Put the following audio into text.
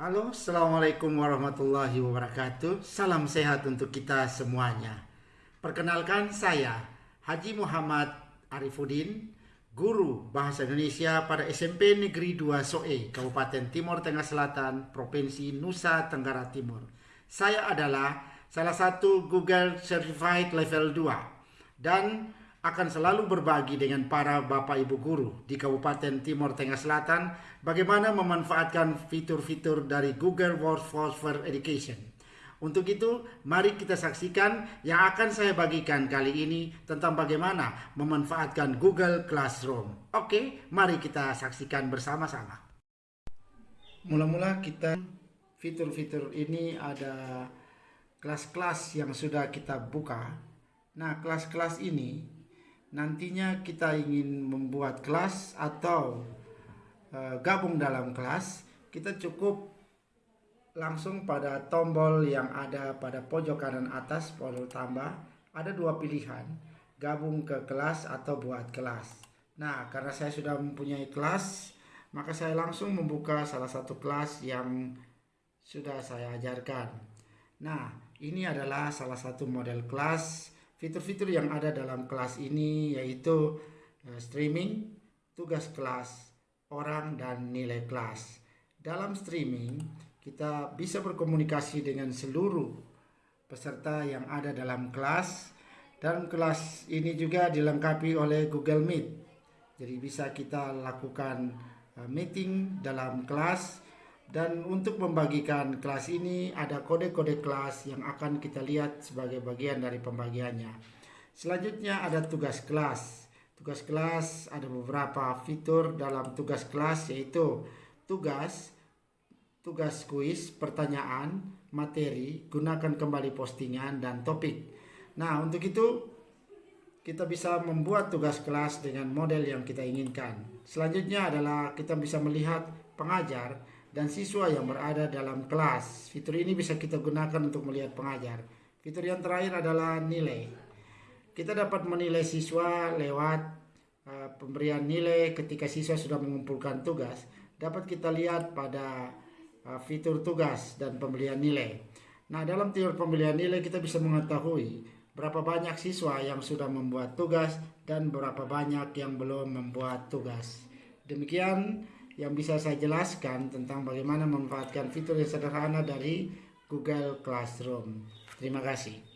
Halo, Assalamualaikum warahmatullahi wabarakatuh. Salam sehat untuk kita semuanya. Perkenalkan saya, Haji Muhammad Arifuddin, Guru Bahasa Indonesia pada SMP Negeri 2 Soe, Kabupaten Timur Tengah Selatan, Provinsi Nusa Tenggara Timur. Saya adalah salah satu Google Certified Level 2 dan akan selalu berbagi dengan para Bapak Ibu guru di Kabupaten Timur Tengah Selatan bagaimana memanfaatkan fitur-fitur dari Google Workforce for Education. Untuk itu, mari kita saksikan yang akan saya bagikan kali ini tentang bagaimana memanfaatkan Google Classroom. Oke, mari kita saksikan bersama-sama. Mula-mula kita fitur-fitur ini ada kelas-kelas yang sudah kita buka. Nah, kelas-kelas ini nantinya kita ingin membuat kelas atau uh, gabung dalam kelas, kita cukup langsung pada tombol yang ada pada pojok kanan atas, pojok tambah, ada dua pilihan, gabung ke kelas atau buat kelas. Nah, karena saya sudah mempunyai kelas, maka saya langsung membuka salah satu kelas yang sudah saya ajarkan. Nah, ini adalah salah satu model kelas Fitur-fitur yang ada dalam kelas ini yaitu uh, streaming, tugas kelas, orang, dan nilai kelas. Dalam streaming, kita bisa berkomunikasi dengan seluruh peserta yang ada dalam kelas dan kelas ini juga dilengkapi oleh Google Meet. Jadi bisa kita lakukan uh, meeting dalam kelas dan untuk membagikan kelas ini ada kode-kode kelas yang akan kita lihat sebagai bagian dari pembagiannya. Selanjutnya ada tugas kelas. Tugas kelas ada beberapa fitur dalam tugas kelas yaitu tugas, tugas kuis, pertanyaan, materi, gunakan kembali postingan dan topik. Nah, untuk itu kita bisa membuat tugas kelas dengan model yang kita inginkan. Selanjutnya adalah kita bisa melihat pengajar dan siswa yang berada dalam kelas. Fitur ini bisa kita gunakan untuk melihat pengajar. Fitur yang terakhir adalah nilai. Kita dapat menilai siswa lewat uh, pemberian nilai ketika siswa sudah mengumpulkan tugas. Dapat kita lihat pada uh, fitur tugas dan pembelian nilai. Nah, dalam fitur pembelian nilai kita bisa mengetahui berapa banyak siswa yang sudah membuat tugas dan berapa banyak yang belum membuat tugas. Demikian yang bisa saya jelaskan tentang bagaimana memanfaatkan fitur yang sederhana dari Google Classroom. Terima kasih.